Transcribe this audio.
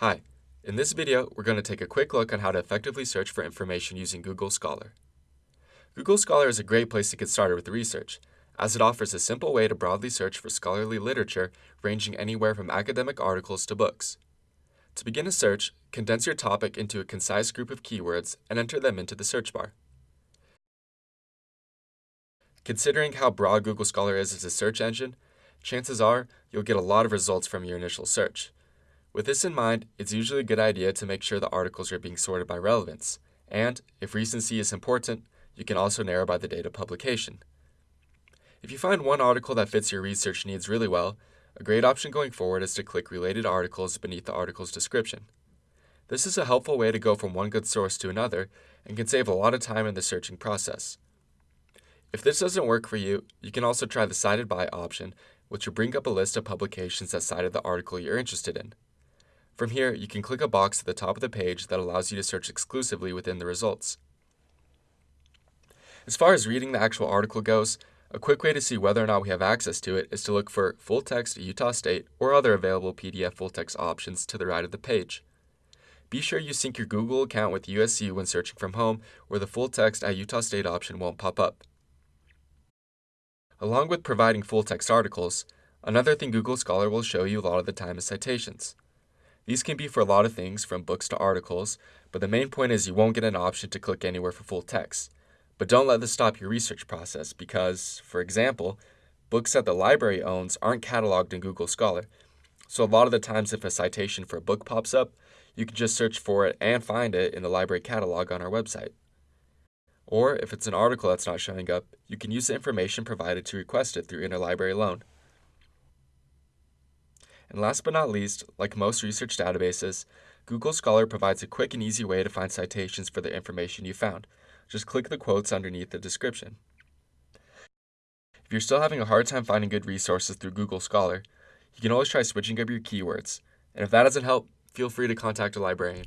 Hi, in this video we're going to take a quick look on how to effectively search for information using Google Scholar. Google Scholar is a great place to get started with research, as it offers a simple way to broadly search for scholarly literature ranging anywhere from academic articles to books. To begin a search, condense your topic into a concise group of keywords and enter them into the search bar. Considering how broad Google Scholar is as a search engine, chances are you'll get a lot of results from your initial search. With this in mind, it's usually a good idea to make sure the articles are being sorted by relevance, and, if recency is important, you can also narrow by the date of publication. If you find one article that fits your research needs really well, a great option going forward is to click Related Articles beneath the article's description. This is a helpful way to go from one good source to another and can save a lot of time in the searching process. If this doesn't work for you, you can also try the Cited By option, which will bring up a list of publications that cited the article you're interested in. From here, you can click a box at the top of the page that allows you to search exclusively within the results. As far as reading the actual article goes, a quick way to see whether or not we have access to it is to look for Full Text Utah State or other available PDF full text options to the right of the page. Be sure you sync your Google account with USU when searching from home, or the full text at Utah State option won't pop up. Along with providing full text articles, another thing Google Scholar will show you a lot of the time is citations. These can be for a lot of things, from books to articles, but the main point is you won't get an option to click anywhere for full text. But don't let this stop your research process because, for example, books that the library owns aren't cataloged in Google Scholar. So a lot of the times if a citation for a book pops up, you can just search for it and find it in the library catalog on our website. Or if it's an article that's not showing up, you can use the information provided to request it through Interlibrary Loan. And last but not least, like most research databases, Google Scholar provides a quick and easy way to find citations for the information you found. Just click the quotes underneath the description. If you're still having a hard time finding good resources through Google Scholar, you can always try switching up your keywords. And if that doesn't help, feel free to contact a librarian.